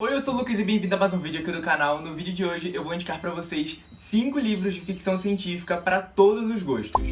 Oi, eu sou o Lucas e bem-vindo a mais um vídeo aqui do canal. No vídeo de hoje eu vou indicar pra vocês 5 livros de ficção científica para todos os gostos.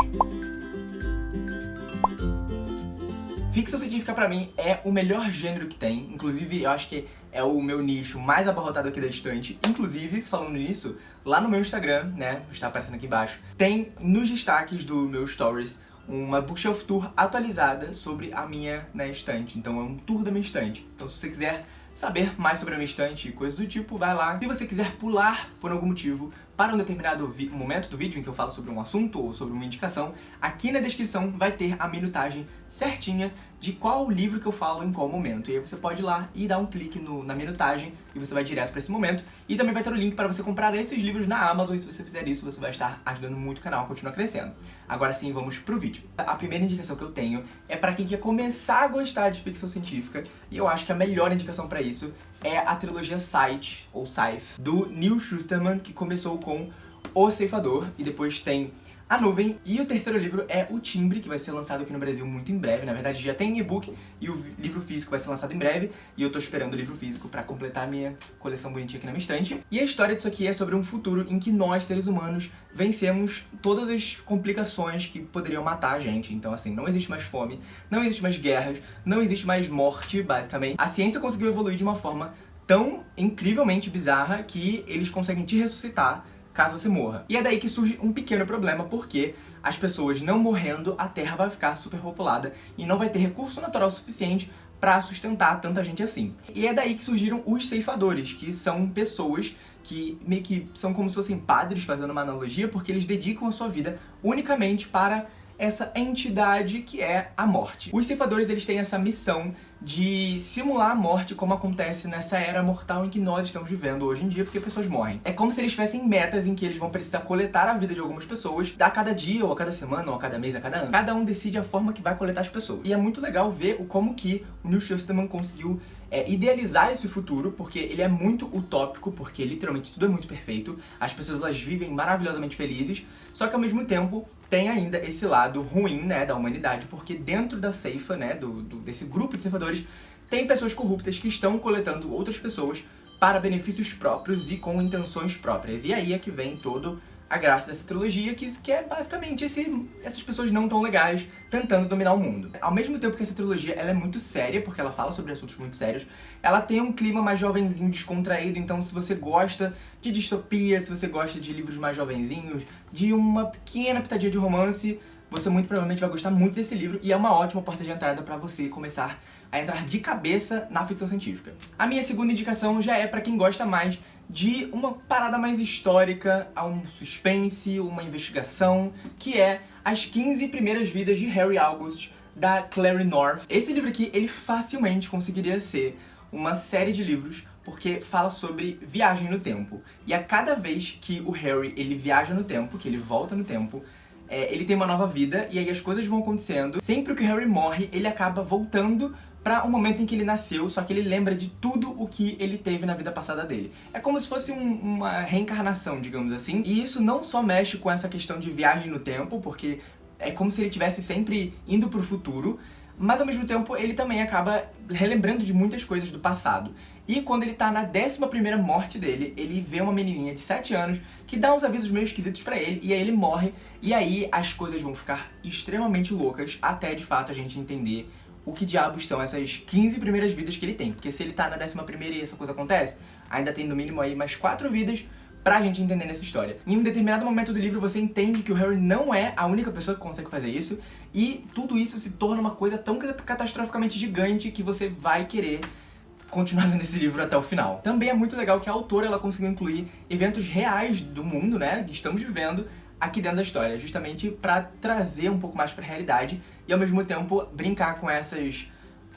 Ficção científica pra mim é o melhor gênero que tem, inclusive eu acho que é o meu nicho mais abarrotado aqui da estante. Inclusive, falando nisso, lá no meu Instagram, né, está aparecendo aqui embaixo, tem nos destaques do meu stories uma bookshelf tour atualizada sobre a minha né, estante. Então é um tour da minha estante. Então se você quiser saber mais sobre a minha estante e coisas do tipo, vai lá. Se você quiser pular por algum motivo para um determinado momento do vídeo em que eu falo sobre um assunto ou sobre uma indicação, aqui na descrição vai ter a minutagem certinha de qual livro que eu falo em qual momento. E aí você pode ir lá e dar um clique no, na minutagem e você vai direto para esse momento. E também vai ter o link para você comprar esses livros na Amazon e se você fizer isso, você vai estar ajudando muito o canal a continuar crescendo. Agora sim, vamos pro vídeo. A primeira indicação que eu tenho é para quem quer começar a gostar de ficção científica e eu acho que a melhor indicação para isso é a trilogia Sight, ou Scythe, do Neil Schusterman, que começou com O Ceifador e depois tem a Nuvem. E o terceiro livro é O Timbre, que vai ser lançado aqui no Brasil muito em breve. Na verdade, já tem e-book e o livro físico vai ser lançado em breve. E eu tô esperando o livro físico pra completar a minha coleção bonitinha aqui na minha estante. E a história disso aqui é sobre um futuro em que nós, seres humanos, vencemos todas as complicações que poderiam matar a gente. Então, assim, não existe mais fome, não existe mais guerras, não existe mais morte, basicamente. A ciência conseguiu evoluir de uma forma tão incrivelmente bizarra que eles conseguem te ressuscitar caso você morra. E é daí que surge um pequeno problema, porque as pessoas não morrendo, a Terra vai ficar superpopulada e não vai ter recurso natural suficiente para sustentar tanta gente assim. E é daí que surgiram os ceifadores, que são pessoas que meio que são como se fossem padres, fazendo uma analogia, porque eles dedicam a sua vida unicamente para essa entidade que é a morte. Os ceifadores eles têm essa missão de simular a morte como acontece nessa era mortal em que nós estamos vivendo hoje em dia, porque pessoas morrem. É como se eles tivessem metas em que eles vão precisar coletar a vida de algumas pessoas a cada dia, ou a cada semana, ou a cada mês, a cada ano. Cada um decide a forma que vai coletar as pessoas. E é muito legal ver como que o Neil Schusterman conseguiu é, idealizar esse futuro, porque ele é muito utópico, porque literalmente tudo é muito perfeito, as pessoas elas vivem maravilhosamente felizes, só que ao mesmo tempo tem ainda esse lado ruim, né, da humanidade, porque dentro da ceifa, né, do, do, desse grupo de ceifadores, tem pessoas corruptas que estão coletando outras pessoas para benefícios próprios e com intenções próprias. E aí é que vem todo a graça dessa trilogia, que, que é basicamente esse, essas pessoas não tão legais tentando dominar o mundo. Ao mesmo tempo que essa trilogia ela é muito séria, porque ela fala sobre assuntos muito sérios, ela tem um clima mais jovenzinho, descontraído, então se você gosta de distopia, se você gosta de livros mais jovenzinhos, de uma pequena pitadinha de romance, você muito provavelmente vai gostar muito desse livro e é uma ótima porta de entrada para você começar a entrar de cabeça na ficção científica. A minha segunda indicação já é para quem gosta mais de uma parada mais histórica, a um suspense, uma investigação, que é As 15 Primeiras Vidas de Harry August, da Clary North. Esse livro aqui, ele facilmente conseguiria ser uma série de livros porque fala sobre viagem no tempo. E a cada vez que o Harry ele viaja no tempo, que ele volta no tempo, é, ele tem uma nova vida e aí as coisas vão acontecendo. Sempre que o Harry morre, ele acaba voltando para o momento em que ele nasceu, só que ele lembra de tudo o que ele teve na vida passada dele. É como se fosse um, uma reencarnação, digamos assim. E isso não só mexe com essa questão de viagem no tempo, porque é como se ele estivesse sempre indo pro futuro, mas ao mesmo tempo ele também acaba relembrando de muitas coisas do passado. E quando ele tá na 11ª morte dele, ele vê uma menininha de 7 anos que dá uns avisos meio esquisitos pra ele, e aí ele morre, e aí as coisas vão ficar extremamente loucas, até de fato a gente entender o que diabos são essas 15 primeiras vidas que ele tem. Porque se ele tá na 11ª e essa coisa acontece, ainda tem no mínimo aí mais 4 vidas pra gente entender nessa história. Em um determinado momento do livro você entende que o Harry não é a única pessoa que consegue fazer isso, e tudo isso se torna uma coisa tão catastroficamente gigante que você vai querer continuar lendo esse livro até o final. Também é muito legal que a autora ela conseguiu incluir eventos reais do mundo, né, que estamos vivendo, aqui dentro da história, justamente para trazer um pouco mais para a realidade e ao mesmo tempo brincar com essas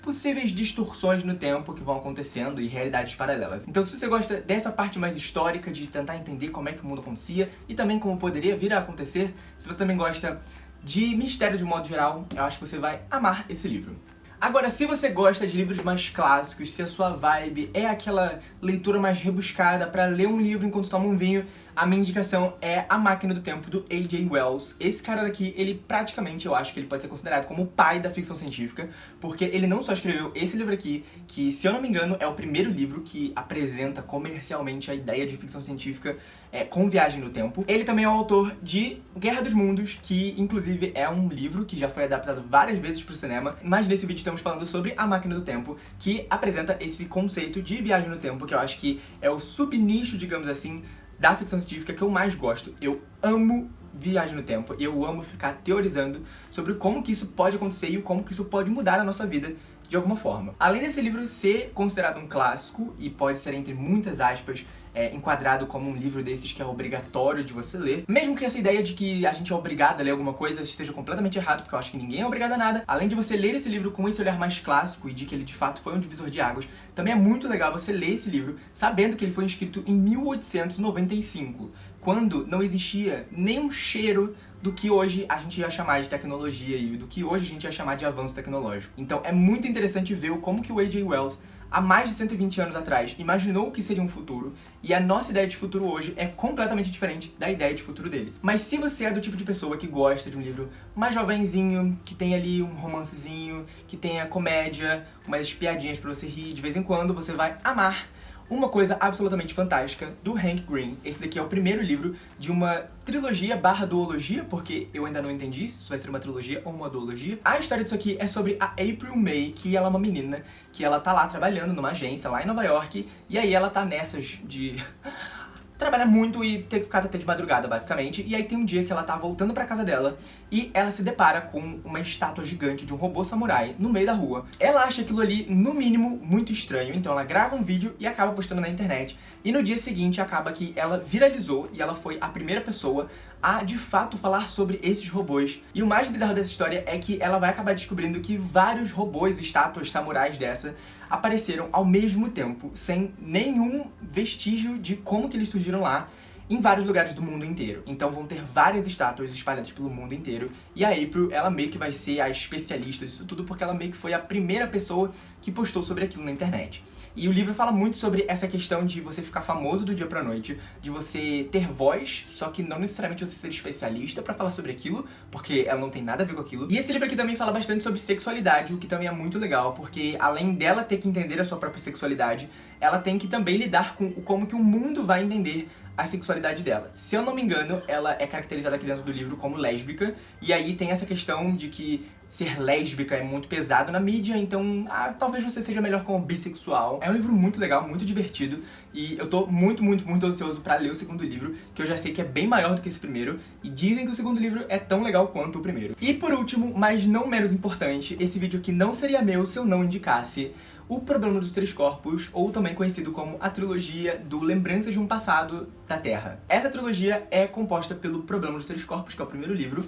possíveis distorções no tempo que vão acontecendo e realidades paralelas. Então se você gosta dessa parte mais histórica, de tentar entender como é que o mundo acontecia e também como poderia vir a acontecer, se você também gosta de mistério de modo geral, eu acho que você vai amar esse livro. Agora, se você gosta de livros mais clássicos, se a sua vibe é aquela leitura mais rebuscada para ler um livro enquanto toma um vinho, a minha indicação é A Máquina do Tempo, do A.J. Wells. Esse cara daqui, ele praticamente, eu acho que ele pode ser considerado como o pai da ficção científica, porque ele não só escreveu esse livro aqui, que, se eu não me engano, é o primeiro livro que apresenta comercialmente a ideia de ficção científica é, com viagem no tempo. Ele também é o autor de Guerra dos Mundos, que inclusive é um livro que já foi adaptado várias vezes para o cinema, mas nesse vídeo estamos falando sobre A Máquina do Tempo, que apresenta esse conceito de viagem no tempo, que eu acho que é o subnicho, digamos assim, da ficção científica que eu mais gosto. Eu amo viagem no tempo, eu amo ficar teorizando sobre como que isso pode acontecer e como que isso pode mudar a nossa vida de alguma forma. Além desse livro ser considerado um clássico, e pode ser entre muitas aspas, é, enquadrado como um livro desses que é obrigatório de você ler. Mesmo que essa ideia de que a gente é obrigado a ler alguma coisa seja completamente errado, porque eu acho que ninguém é obrigado a nada. Além de você ler esse livro com esse olhar mais clássico e de que ele de fato foi um divisor de águas, também é muito legal você ler esse livro sabendo que ele foi escrito em 1895, quando não existia nenhum cheiro do que hoje a gente ia chamar de tecnologia e do que hoje a gente ia chamar de avanço tecnológico. Então é muito interessante ver como que o A.J. Wells há mais de 120 anos atrás, imaginou o que seria um futuro, e a nossa ideia de futuro hoje é completamente diferente da ideia de futuro dele. Mas se você é do tipo de pessoa que gosta de um livro mais jovenzinho, que tem ali um romancezinho, que tenha comédia, umas piadinhas pra você rir de vez em quando, você vai amar uma coisa absolutamente fantástica do Hank Green. Esse daqui é o primeiro livro de uma trilogia barra duologia, porque eu ainda não entendi se isso vai ser uma trilogia ou uma duologia. A história disso aqui é sobre a April May, que ela é uma menina que ela tá lá trabalhando numa agência lá em Nova York, e aí ela tá nessas de trabalha muito e ter que ficar até de madrugada, basicamente. E aí tem um dia que ela tá voltando pra casa dela e ela se depara com uma estátua gigante de um robô samurai no meio da rua. Ela acha aquilo ali, no mínimo, muito estranho, então ela grava um vídeo e acaba postando na internet. E no dia seguinte acaba que ela viralizou e ela foi a primeira pessoa a, de fato, falar sobre esses robôs. E o mais bizarro dessa história é que ela vai acabar descobrindo que vários robôs, estátuas samurais dessa, apareceram ao mesmo tempo, sem nenhum vestígio de como que eles surgiram lá, em vários lugares do mundo inteiro. Então vão ter várias estátuas espalhadas pelo mundo inteiro. E a April, ela meio que vai ser a especialista disso tudo, porque ela meio que foi a primeira pessoa que postou sobre aquilo na internet. E o livro fala muito sobre essa questão de você ficar famoso do dia pra noite, de você ter voz, só que não necessariamente você ser especialista pra falar sobre aquilo, porque ela não tem nada a ver com aquilo. E esse livro aqui também fala bastante sobre sexualidade, o que também é muito legal, porque além dela ter que entender a sua própria sexualidade, ela tem que também lidar com como que o mundo vai entender a sexualidade dela. Se eu não me engano, ela é caracterizada aqui dentro do livro como lésbica, e aí tem essa questão de que ser lésbica é muito pesado na mídia, então ah, talvez você seja melhor como bissexual. É um livro muito legal, muito divertido, e eu tô muito, muito, muito ansioso pra ler o segundo livro, que eu já sei que é bem maior do que esse primeiro, e dizem que o segundo livro é tão legal quanto o primeiro. E por último, mas não menos importante, esse vídeo aqui não seria meu se eu não indicasse o Problema dos Três Corpos, ou também conhecido como a trilogia do Lembranças de um Passado da Terra. Essa trilogia é composta pelo Problema dos Três Corpos, que é o primeiro livro,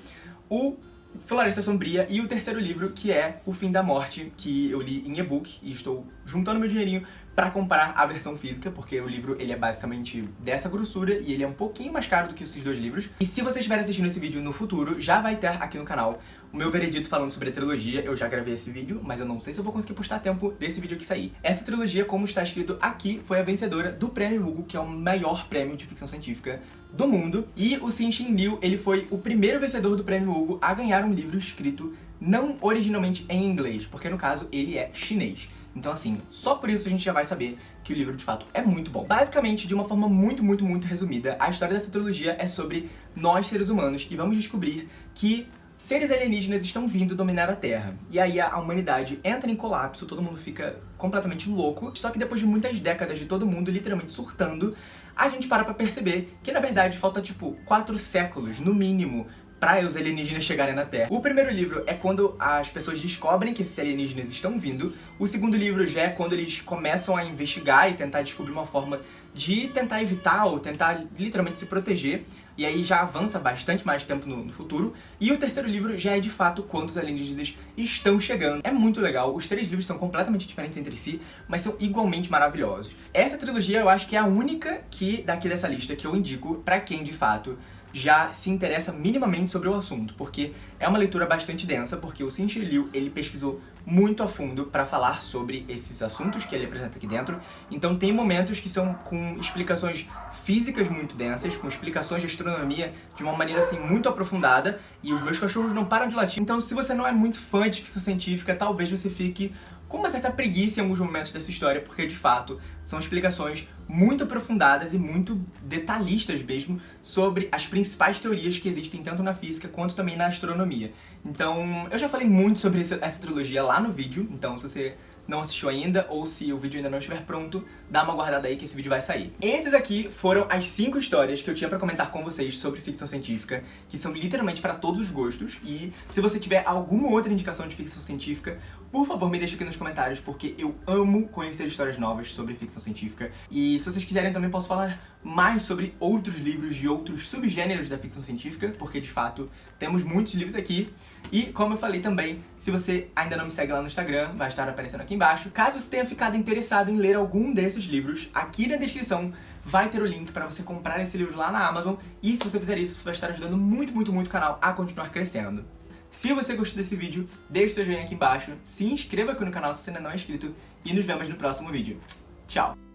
o Floresta Sombria e o terceiro livro, que é O Fim da Morte, que eu li em e-book e estou juntando meu dinheirinho pra comprar a versão física, porque o livro ele é basicamente dessa grossura e ele é um pouquinho mais caro do que esses dois livros. E se você estiver assistindo esse vídeo no futuro, já vai ter aqui no canal o meu veredito falando sobre a trilogia. Eu já gravei esse vídeo, mas eu não sei se eu vou conseguir postar tempo desse vídeo aqui sair. Essa trilogia, como está escrito aqui, foi a vencedora do Prêmio Hugo, que é o maior prêmio de ficção científica do mundo. E o Xin Liu, ele foi o primeiro vencedor do Prêmio Hugo a ganhar um livro escrito não originalmente em inglês, porque no caso ele é chinês. Então assim, só por isso a gente já vai saber que o livro de fato é muito bom. Basicamente, de uma forma muito, muito, muito resumida, a história dessa trilogia é sobre nós, seres humanos, que vamos descobrir que seres alienígenas estão vindo dominar a Terra. E aí a humanidade entra em colapso, todo mundo fica completamente louco, só que depois de muitas décadas de todo mundo literalmente surtando, a gente para pra perceber que na verdade falta tipo quatro séculos, no mínimo, para os alienígenas chegarem na Terra. O primeiro livro é quando as pessoas descobrem que esses alienígenas estão vindo. O segundo livro já é quando eles começam a investigar e tentar descobrir uma forma de tentar evitar ou tentar literalmente se proteger. E aí já avança bastante mais tempo no, no, futuro. E o terceiro livro já é de fato quando os alienígenas estão chegando. É muito legal, os três livros são completamente diferentes entre si, mas são igualmente maravilhosos. Essa trilogia eu acho que é a única que daqui dessa lista que eu indico pra quem de fato já se interessa minimamente sobre o assunto, porque é uma leitura bastante densa, porque o Xin Liu, ele pesquisou muito a fundo para falar sobre esses assuntos que ele apresenta aqui dentro, então tem momentos que são com explicações físicas muito densas, com explicações de astronomia de uma maneira assim muito aprofundada, e os meus cachorros não param de latir. Então se você não é muito fã de ficção científica, talvez você fique com uma certa preguiça em alguns momentos dessa história, porque de fato são explicações muito aprofundadas e muito detalhistas mesmo sobre as principais teorias que existem tanto na física quanto também na astronomia. Então, eu já falei muito sobre essa, trilogia lá no vídeo, então se você não assistiu ainda, ou se o vídeo ainda não estiver pronto, dá uma guardada aí que esse vídeo vai sair. Esses aqui foram as 5 histórias que eu tinha pra comentar com vocês sobre ficção científica, que são literalmente para todos os gostos, e se você tiver alguma outra indicação de ficção científica, por favor me deixa aqui nos comentários, porque eu amo conhecer histórias novas sobre ficção científica, e se vocês quiserem também posso falar mais sobre outros livros de outros subgêneros da ficção científica, porque de fato temos muitos livros aqui. E como eu falei também, se você ainda não me segue lá no Instagram, vai estar aparecendo aqui embaixo. Caso você tenha ficado interessado em ler algum desses livros, aqui na descrição vai ter o link para você comprar esse livro lá na Amazon. E se você fizer isso, você vai estar ajudando muito, muito, muito o canal a continuar crescendo. Se você gostou desse vídeo, deixe seu joinha aqui embaixo, se inscreva aqui no canal se você ainda não é inscrito e nos vemos no próximo vídeo. Tchau!